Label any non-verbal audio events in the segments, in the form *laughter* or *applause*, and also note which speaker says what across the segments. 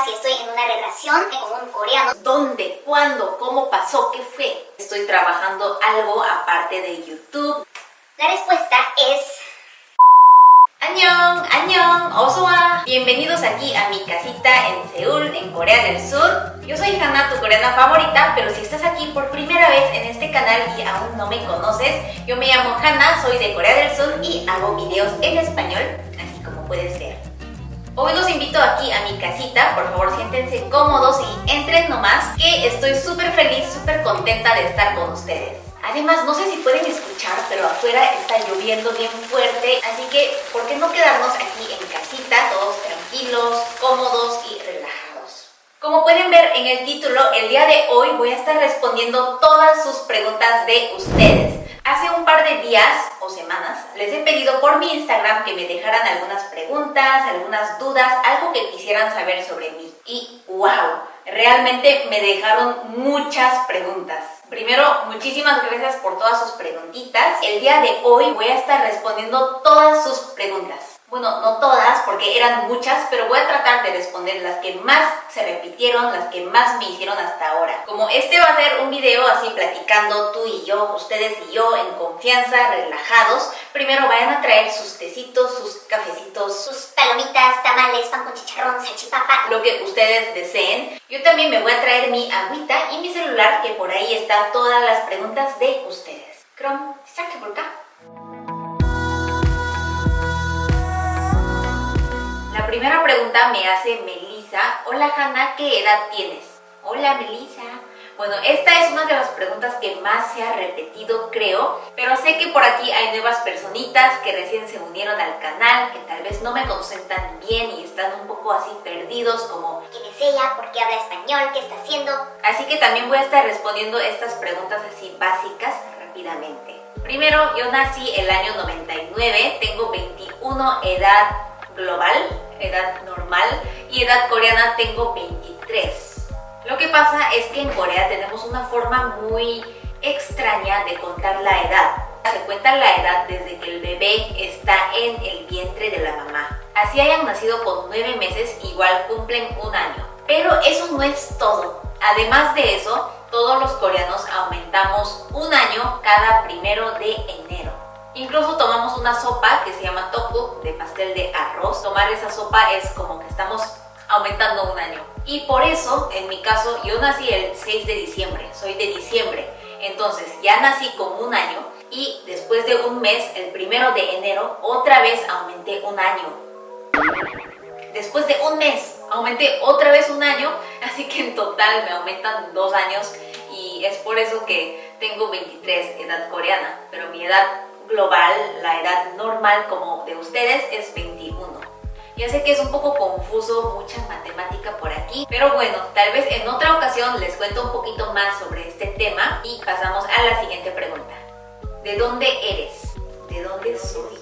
Speaker 1: si estoy en una relación con un coreano.
Speaker 2: ¿Dónde? ¿Cuándo? ¿Cómo pasó? ¿Qué fue? ¿Estoy trabajando algo aparte de YouTube?
Speaker 1: La respuesta es...
Speaker 2: ¡Annyeong! ¡Annyeong! ¡Osoa! Bienvenidos aquí a mi casita en Seúl, en Corea del Sur. Yo soy Hana, tu coreana favorita, pero si estás aquí por primera vez en este canal y aún no me conoces, yo me llamo Hana, soy de Corea del Sur y hago videos en español, así como puedes ver. Hoy los invito aquí a mi casita, por favor siéntense cómodos y entren nomás, que estoy súper feliz, súper contenta de estar con ustedes. Además, no sé si pueden escuchar, pero afuera está lloviendo bien fuerte, así que ¿por qué no quedarnos aquí en casita, todos tranquilos, cómodos y relajados? Como pueden ver en el título, el día de hoy voy a estar respondiendo todas sus preguntas de ustedes. Hace un par de días o semanas les he pedido por mi Instagram que me dejaran algunas preguntas, algunas dudas, algo que quisieran saber sobre mí. Y wow, realmente me dejaron muchas preguntas. Primero, muchísimas gracias por todas sus preguntitas. El día de hoy voy a estar respondiendo todas sus preguntas. Bueno, no todas, porque eran muchas, pero voy a tratar de responder las que más se repitieron, las que más me hicieron hasta ahora. Como este va a ser un video así platicando tú y yo, ustedes y yo, en confianza, relajados, primero vayan a traer sus tecitos, sus cafecitos,
Speaker 1: sus palomitas, tamales, pan con chicharrón, salchipapa,
Speaker 2: lo que ustedes deseen. Yo también me voy a traer mi agüita y mi celular, que por ahí están todas las preguntas de ustedes. Crom, saque por acá. Primera pregunta me hace Melissa. Hola Hanna, ¿qué edad tienes? Hola Melissa. Bueno, esta es una de las preguntas que más se ha repetido, creo, pero sé que por aquí hay nuevas personitas que recién se unieron al canal, que tal vez no me conocen tan bien y están un poco así perdidos como
Speaker 1: ¿Quién es ella? ¿Por qué habla español? ¿Qué está haciendo?
Speaker 2: Así que también voy a estar respondiendo estas preguntas así básicas rápidamente. Primero, yo nací el año 99, tengo 21 edad global, edad normal, y edad coreana tengo 23. Lo que pasa es que en Corea tenemos una forma muy extraña de contar la edad. Se cuenta la edad desde que el bebé está en el vientre de la mamá. Así hayan nacido con 9 meses, igual cumplen un año. Pero eso no es todo. Además de eso, todos los coreanos aumentamos un año cada primero de enero. Incluso tomamos una sopa que se llama toku, de pastel de arroz. Tomar esa sopa es como que estamos aumentando un año. Y por eso, en mi caso, yo nací el 6 de diciembre, soy de diciembre. Entonces, ya nací con un año y después de un mes, el primero de enero, otra vez aumenté un año. Después de un mes, aumenté otra vez un año, *laughs* así que en total me aumentan dos años y es por eso que tengo 23 edad coreana, pero mi edad global, la edad normal como de ustedes es 21. Ya sé que es un poco confuso, mucha matemática por aquí, pero bueno, tal vez en otra ocasión les cuento un poquito más sobre este tema y pasamos a la siguiente pregunta. ¿De dónde eres? ¿De dónde soy?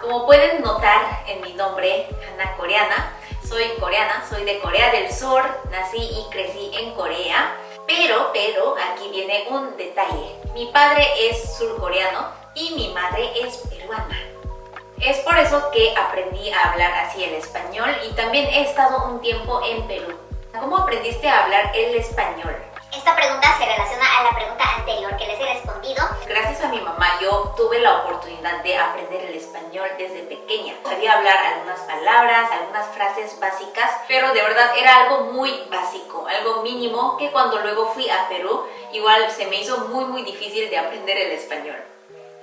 Speaker 2: Como pueden notar en mi nombre, Hana Coreana, soy coreana, soy de Corea del Sur, nací y crecí en Corea, pero, pero, aquí viene un detalle. Mi padre es surcoreano y mi madre es peruana. Es por eso que aprendí a hablar así el español y también he estado un tiempo en Perú. ¿Cómo aprendiste a hablar el español?
Speaker 1: Esta pregunta se relaciona a la pregunta anterior que les he respondido.
Speaker 2: Gracias a mi mamá yo tuve la oportunidad de aprender el español desde pequeña. Sabía hablar algunas palabras, algunas frases básicas, pero de verdad era algo muy básico, algo mínimo que cuando luego fui a Perú igual se me hizo muy muy difícil de aprender el español.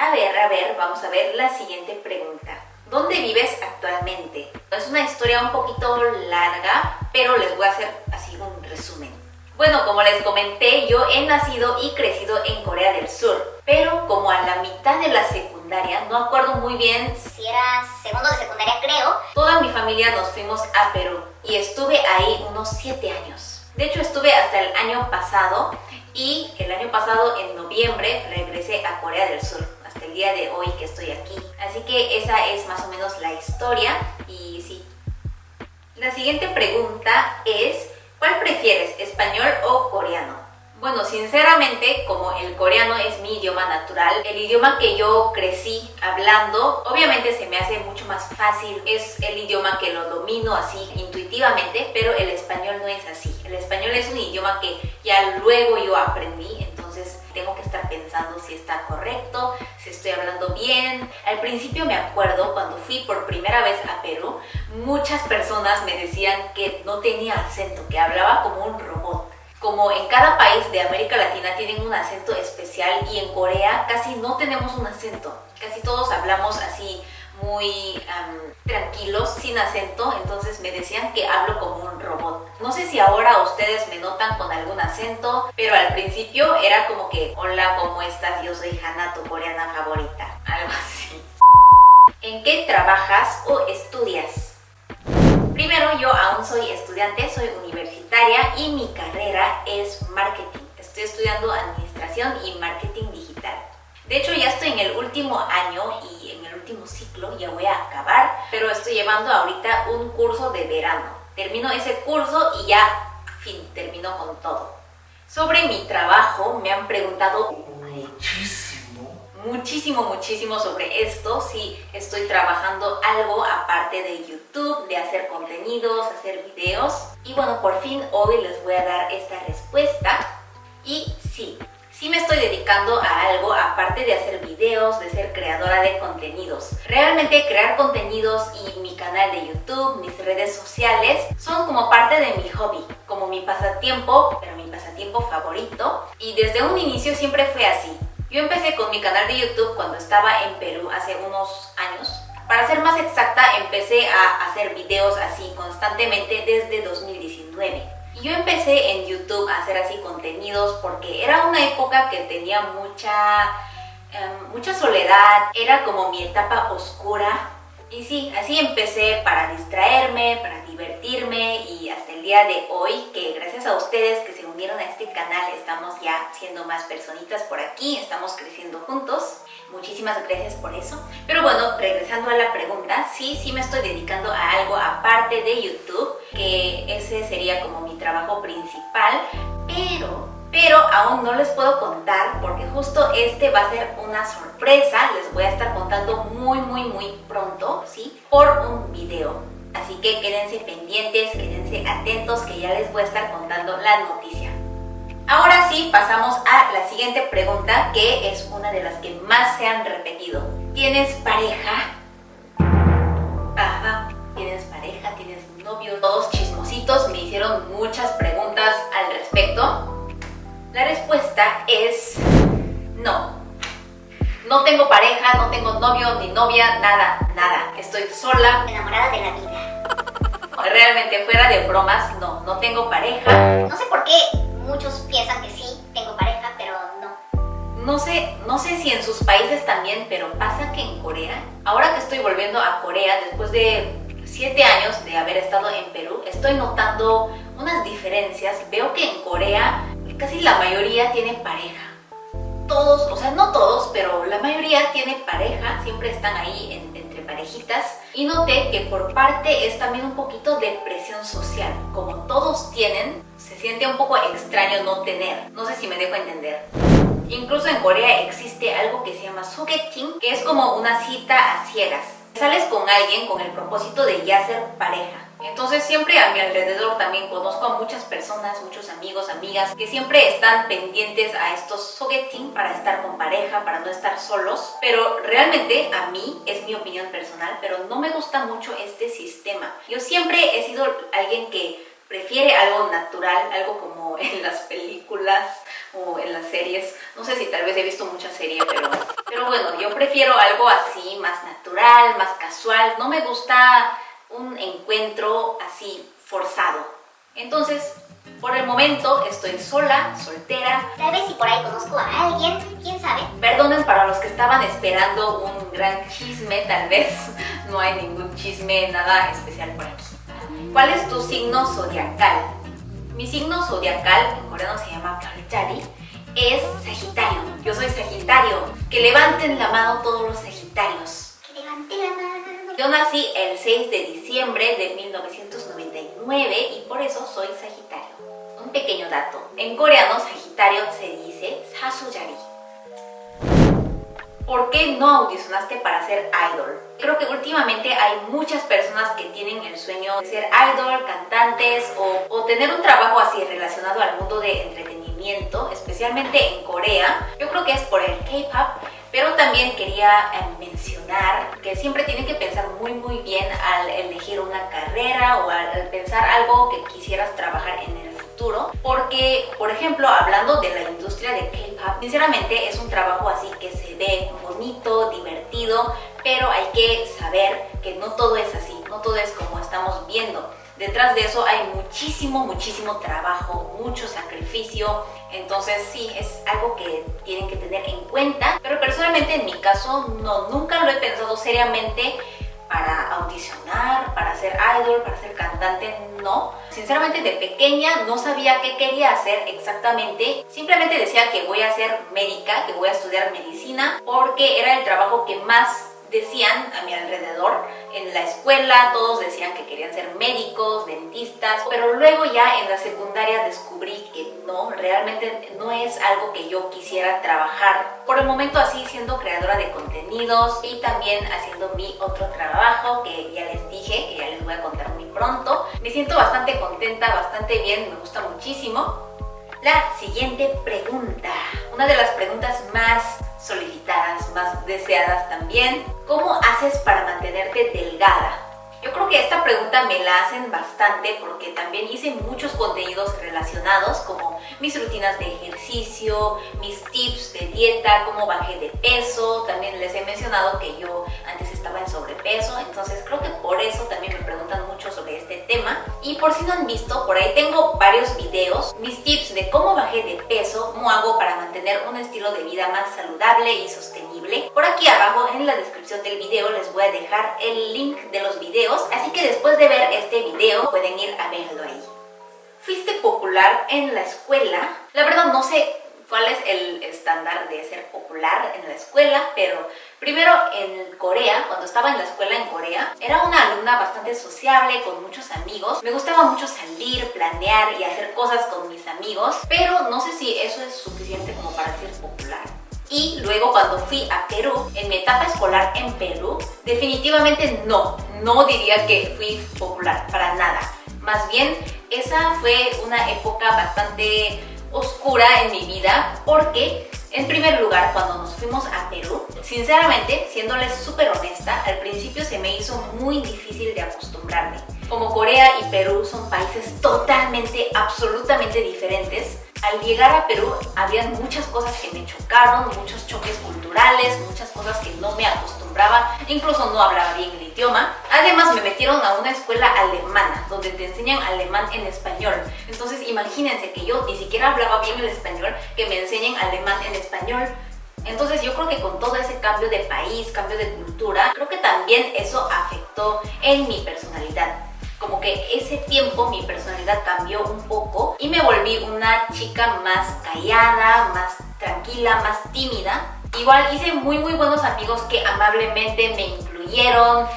Speaker 2: A ver, a ver, vamos a ver la siguiente pregunta. ¿Dónde vives actualmente? Es una historia un poquito larga, pero les voy a hacer así un resumen. Bueno, como les comenté, yo he nacido y crecido en Corea del Sur, pero como a la mitad de la secundaria, no acuerdo muy bien
Speaker 1: si era segundo de secundaria creo,
Speaker 2: toda mi familia nos fuimos a Perú y estuve ahí unos 7 años. De hecho, estuve hasta el año pasado y el año pasado, en noviembre, regresé a Corea del Sur día de hoy que estoy aquí. Así que esa es más o menos la historia y sí. La siguiente pregunta es, ¿cuál prefieres, español o coreano? Bueno, sinceramente, como el coreano es mi idioma natural, el idioma que yo crecí hablando, obviamente se me hace mucho más fácil. Es el idioma que lo domino así intuitivamente, pero el español no es así. El español es un idioma que ya luego yo aprendí, tengo que estar pensando si está correcto, si estoy hablando bien. Al principio me acuerdo cuando fui por primera vez a Perú, muchas personas me decían que no tenía acento, que hablaba como un robot como en cada país de América Latina tienen un acento especial y en Corea casi no tenemos un acento. Casi todos hablamos así muy tranquilos, sin acento, entonces me decían que hablo como un robot. No sé si ahora ustedes me notan con algún acento, pero al principio era como que, hola, ¿cómo estás? Yo soy Hana, tu coreana favorita. *laughs* Algo así. ¿En qué trabajas o estudias? Primero, yo aún soy estudiante, soy universitaria y mi carrera es marketing. Estoy estudiando administración y marketing digital. De hecho, ya estoy en el último año y último ciclo, ya voy a acabar, pero estoy llevando ahorita un curso de verano. Termino ese curso y ya, fin, termino con todo. Sobre mi trabajo me han preguntado muchísimo muchísimo, muchísimo sobre esto, si estoy trabajando algo aparte de YouTube, de hacer contenidos, hacer videos. Y bueno, por fin hoy les voy a dar esta respuesta. Y sí, sí me estoy dedicando a algo aparte de hacer videos, de ser creadora de contenidos. Realmente crear contenidos y mi canal de YouTube, mis redes sociales, son como parte de mi hobby, como mi pasatiempo, pero mi pasatiempo favorito. Y desde un inicio siempre fue así. Yo empecé con mi canal de YouTube cuando estaba en Perú hace unos años. Para ser más exacta, empecé a hacer videos así constantemente desde 2019. Yo empecé en YouTube a hacer así contenidos porque era una época que tenía mucha, em, mucha soledad, era como mi etapa oscura. Y sí, así empecé para distraerme, para divertirme y hasta el día de hoy, que gracias a ustedes que unieron a este canal, estamos ya siendo más personitas por aquí, estamos creciendo juntos. Muchísimas gracias por eso. Pero bueno, regresando a la pregunta, sí, sí me estoy dedicando a algo aparte de YouTube, que ese sería como mi trabajo principal, pero pero aún no les puedo contar porque justo este va a ser una sorpresa, les voy a estar contando muy muy muy pronto, ¿sí? Por un video. Así que quédense pendientes, quédense atentos que ya les voy a estar contando la noticia. Ahora sí, pasamos a la siguiente pregunta que es una de las que más se han repetido. ¿Tienes pareja? Ajá, ¿tienes pareja? ¿Tienes novio? Todos chismositos me hicieron muchas preguntas al respecto. La respuesta es no. No tengo pareja, no tengo novio ni novia, nada, nada. Estoy sola.
Speaker 1: Enamorada de la vida.
Speaker 2: Realmente, fuera de bromas, no, no tengo pareja.
Speaker 1: No sé por qué muchos piensan que sí, tengo pareja, pero no.
Speaker 2: No sé, no sé si en sus países también, pero pasa que en Corea, ahora que estoy volviendo a Corea después de siete años de haber estado en Perú, estoy notando unas diferencias. Veo que en Corea casi la mayoría tiene pareja. Todos, o sea, no todos, pero la mayoría tiene pareja, siempre están ahí en parejitas y noté que por parte es también un poquito de presión social. Como todos tienen, siente un poco extraño no tener. No sé si me dejo entender. Incluso en Corea existe algo que se llama sogeting, que es como una cita a ciegas. Sales con alguien con el propósito de ya ser pareja entonces siempre a mi alrededor también conozco a muchas personas, muchos amigos, amigas que siempre están pendientes a estos sogeting para estar con pareja, para no estar solos. Pero realmente a mí, es mi opinión personal, pero no me gusta mucho este sistema. Yo siempre he sido alguien que prefiere algo natural, algo como *laughs* en las películas o en las series. No sé si tal vez he visto muchas series, pero, pero bueno, yo prefiero algo así, más natural, más casual. No me gusta un encuentro así forzado. Entonces, por el momento estoy sola, soltera.
Speaker 1: Tal vez si por ahí conozco a alguien, quién sabe.
Speaker 2: Perdonen para los que estaban esperando un gran chisme, tal vez. *laughs* No hay ningún chisme, nada especial por aquí. ¿Cuál es tu signo zodiacal? Mi signo zodiacal, en coreano se llama Kalchari, es Sagitario. Yo soy Sagitario. Que levanten la mano todos los Sagitarios.
Speaker 1: Que levanten la mano.
Speaker 2: Yo nací el 6 de diciembre de 1999 y por eso soy Sagitario. Un pequeño dato. En coreano, Sagitario se dice Sasujari. ¿Por qué no audicionaste para ser idol? Creo que últimamente hay muchas personas que tienen el sueño de ser idol, cantantes o, tener un trabajo así relacionado al mundo de entretenimiento, especialmente en Corea. Yo creo que es por el K-pop, pero también quería eh, mencionar que siempre tienen que pensar muy muy bien al elegir una carrera o al pensar algo que quisieras trabajar en el futuro porque por ejemplo hablando de la industria de K-pop sinceramente es un trabajo así que se ve bonito, divertido pero hay que saber que no todo es así, no todo es como estamos viendo Detrás de eso hay muchísimo, muchísimo trabajo, mucho sacrificio. Entonces sí, es algo que tienen que tener en cuenta. Pero personalmente en mi caso no, nunca lo he pensado seriamente para para ser idol, para ser cantante, no. Sinceramente de pequeña no sabía qué quería hacer exactamente. Simplemente decía que voy a ser médica, que voy a estudiar medicina, porque era el trabajo que más decían a mi alrededor en la escuela, todos decían que querían ser médicos, dentistas, pero luego ya en la secundaria descubrí que no, realmente no es algo que yo quisiera trabajar. Por el momento así siendo creadora de contenidos y también haciendo mi otro trabajo que ya les dije, que ya les voy a contar muy pronto. Me siento bastante contenta, bastante bien, me gusta muchísimo. La siguiente pregunta, una de las preguntas más solicitadas, más deseadas también. ¿Cómo haces para mantenerte delgada? Yo creo que esta pregunta me la hacen bastante porque también hice muchos contenidos relacionados como mis rutinas de ejercicio, mis tips de dieta, cómo bajé de peso, también les he mencionado que yo antes estaba en sobrepeso, entonces creo que por eso también me preguntan mucho sobre este tema. Y por si no han visto, por ahí tengo varios videos, mis tips de cómo de peso, cómo hago para mantener un estilo de vida más saludable y sostenible. Por aquí abajo en la descripción del video les voy a dejar el link de los videos, así que después de ver este video pueden ir a verlo ahí. Fuiste popular en la escuela, la verdad no sé cuál es el estándar de ser popular en la escuela, pero primero en Corea, cuando estaba en la escuela en Corea, era una alumna bastante sociable, con muchos amigos. Me gustaba mucho salir, planear y hacer cosas con mis amigos, pero no sé si eso es suficiente como para ser popular. Y luego cuando fui a Perú, en mi etapa escolar en Perú, definitivamente no, no diría que fui popular, para nada. Más bien, esa fue una época bastante oscura en mi vida porque en primer lugar, cuando nos fuimos a Perú, sinceramente, siéndoles súper honesta, al principio se me hizo muy difícil de acostumbrarme. Como Corea y Perú son países totalmente, absolutamente diferentes, al llegar a Perú había muchas cosas que me chocaron, muchos choques culturales, muchas cosas que no me acostumbraba, incluso no hablaba bien el idioma. Además me metieron a una escuela alemana, donde te enseñan alemán en español. Entonces imagínense que yo ni siquiera hablaba bien el español, que me enseñen alemán en español. Entonces yo creo que con todo ese cambio de país, cambio de cultura, creo que también eso afectó en mi personalidad como que ese tiempo mi personalidad cambió un poco y me volví una chica más callada, más tranquila, más tímida. Igual hice muy muy buenos amigos que amablemente me incluyeron,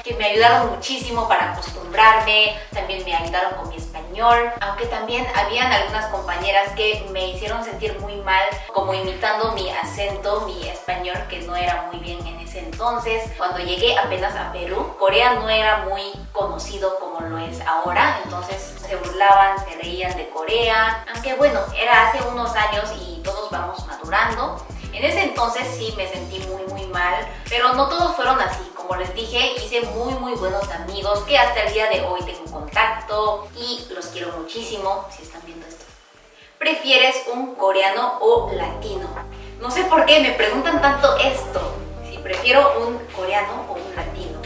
Speaker 2: que me ayudaron muchísimo para acostumbrarme, también me ayudaron con mi español, aunque también habían algunas compañeras que me hicieron sentir muy mal, como imitando mi acento, mi español que no era muy bien en ese entonces. Cuando llegué apenas a Perú, Corea no era muy conocido como lo es ahora, entonces se burlaban, se reían de Corea, aunque bueno, era hace unos años y todos vamos madurando. En ese entonces sí me sentí muy muy mal, pero no todos fueron así. Como les dije, hice muy muy buenos amigos que hasta el día de hoy tengo contacto y los quiero muchísimo si están viendo esto. ¿Prefieres un coreano o latino? No sé por qué me preguntan tanto esto, si prefiero un coreano o un latino.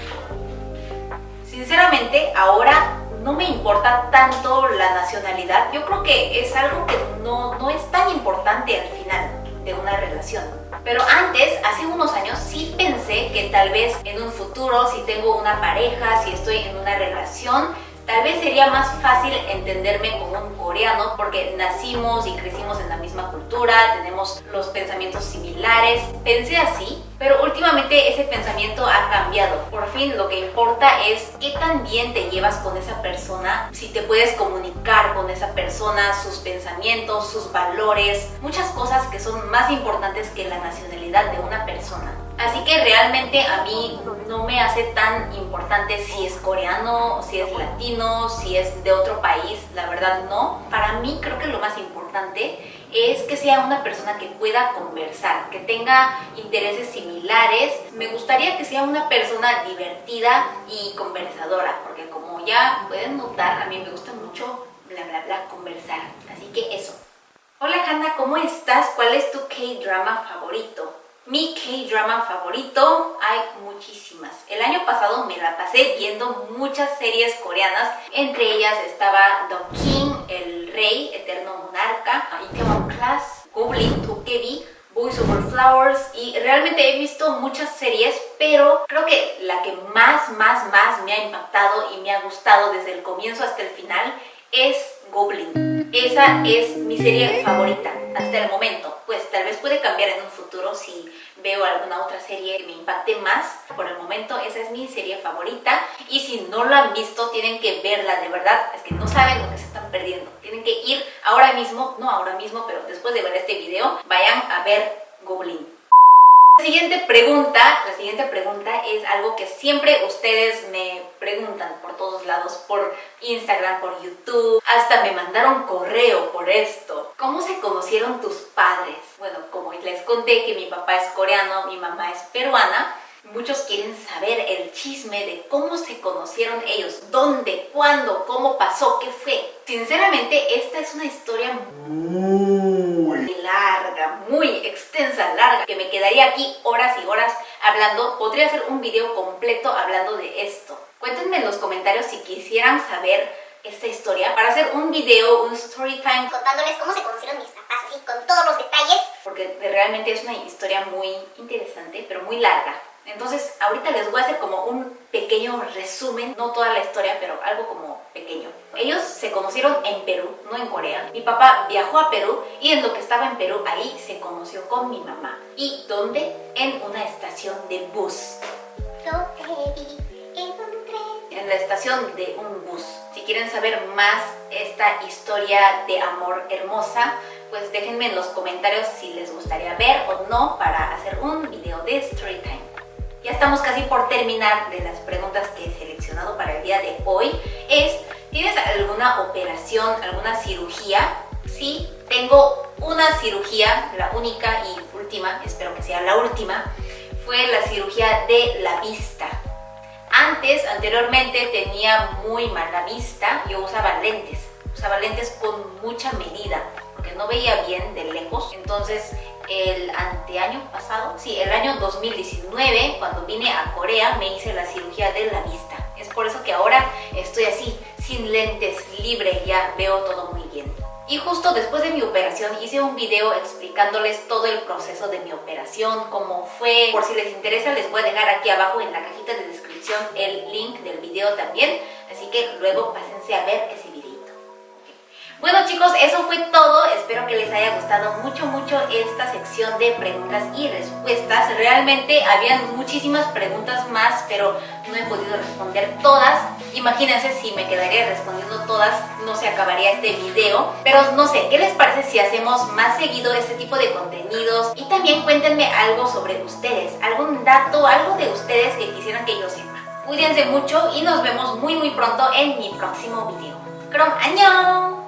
Speaker 2: Sinceramente, ahora no me importa tanto la nacionalidad. Yo creo que es algo que no, no es tan importante al final de una relación. Pero antes, hace unos años, sí pensé que tal vez en un futuro, si tengo una pareja, si estoy en una relación, tal vez sería más fácil entenderme como un coreano porque nacimos y crecimos en la misma cultura, tenemos los pensamientos similares. Pensé así, Pero últimamente ese pensamiento ha cambiado. Por fin lo que importa es qué tan bien te llevas con esa persona, si te puedes comunicar con esa persona, sus pensamientos, sus valores, muchas cosas que son más importantes que la nacionalidad de una persona. Así que realmente a mí no me hace tan importante si es coreano, si es latino, si es de otro país, la verdad no. Para mí creo que lo más importante es que sea una persona que pueda conversar, que tenga intereses similares. Me gustaría que sea una persona divertida y conversadora, porque como ya pueden notar, a mí me gusta mucho bla bla conversar. Así que eso. Hola Hanna, ¿cómo estás? ¿Cuál es tu K-drama favorito? Mi K-drama favorito, hay muchísimas. El año pasado me la pasé viendo muchas series coreanas. Entre ellas estaba The King, El Rey, Eterno Monarca, Class, Goblin, Tokebi, Boys Over Flowers y realmente he visto muchas series, pero creo que la que más, más, más me ha impactado y me ha gustado desde el comienzo hasta el final es Goblin. Esa es mi serie favorita hasta el momento. Pues tal vez puede cambiar en un futuro si veo alguna otra serie que me impacte más. Por el momento esa es mi serie favorita y si no lo han visto tienen que verla de verdad. Es que no saben lo que se están perdiendo. Que ir ahora mismo, no ahora mismo, pero después de ver este video, vayan a ver Goblin. La siguiente pregunta, la siguiente pregunta es algo que siempre ustedes me preguntan por todos lados, por Instagram, por YouTube, hasta me mandaron correo por esto. ¿Cómo se conocieron tus padres? Bueno, como les conté que mi papá es coreano, mi mamá es peruana, Muchos quieren saber el chisme de cómo se conocieron ellos, dónde, cuándo, cómo pasó, qué fue. Sinceramente, esta es una historia muy larga, muy extensa, larga, que me quedaría aquí horas y horas hablando. Podría hacer un video completo hablando de esto. Cuéntenme en los comentarios si quisieran saber esta historia para hacer un video, un story time
Speaker 1: contándoles cómo se conocieron mis papás, así con todos los detalles.
Speaker 2: Porque realmente es una historia muy interesante, pero muy larga. Entonces, ahorita les voy a hacer como un pequeño resumen, no toda la historia, pero algo como pequeño. Ellos se conocieron en Perú, no en Corea. Mi papá viajó a Perú y en lo que estaba en Perú, ahí se conoció con mi mamá. ¿Y dónde? En una estación de bus. En la estación de un bus. Si quieren saber más esta historia de amor hermosa, pues déjenme en los comentarios si les gustaría ver o no para hacer un video de Storytime. Ya estamos casi por terminar de las preguntas que he seleccionado para el día de hoy. Es, ¿tienes alguna operación, alguna cirugía? Sí, tengo una cirugía, la única y última, espero que sea la última, fue la cirugía de la vista. Antes, anteriormente, tenía muy mala vista, yo usaba lentes, usaba lentes con mucha medida, porque no veía bien de lejos, entonces el anteaño pasado, sí, el año 2019, cuando vine a Corea, me hice la cirugía de la vista. Es por eso que ahora estoy así, sin lentes, libre, ya veo todo muy bien. Y justo después de mi operación hice un video explicándoles todo el proceso de mi operación, cómo fue. Por si les interesa les voy a dejar aquí abajo en la cajita de descripción el link del video también. Así que luego pásense a ver ese. Bueno chicos, eso fue todo. Espero que les haya gustado mucho, mucho esta sección de preguntas y respuestas. Realmente habían muchísimas preguntas más, pero no he podido responder todas. Imagínense si me quedaría respondiendo todas, no se acabaría este video. Pero no sé, ¿qué les parece si hacemos más seguido este tipo de contenidos? Y también cuéntenme algo sobre ustedes, algún dato, algo de ustedes que quisieran que yo sepa. Cuídense mucho y nos vemos muy muy pronto en mi próximo video. ¡Crom año!